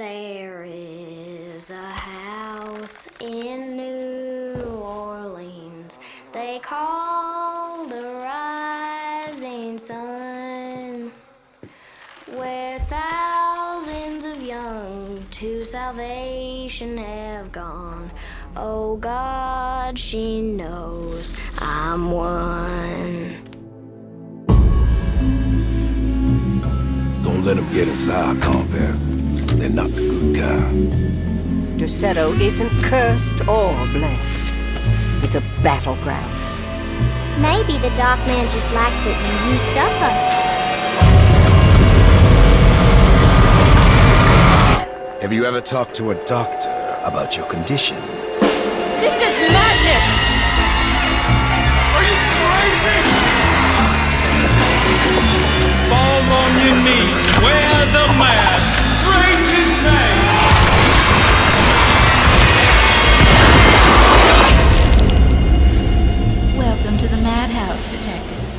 There is a house in New Orleans they call the rising sun, where thousands of young to salvation have gone. Oh God, she knows I'm one. Don't let them get inside, compare. They're not the good kind. Derceto isn't cursed or blessed. It's a battleground. Maybe the Dark Man just likes it when you suffer. Have you ever talked to a doctor about your condition? This is madness! Madhouse Detective.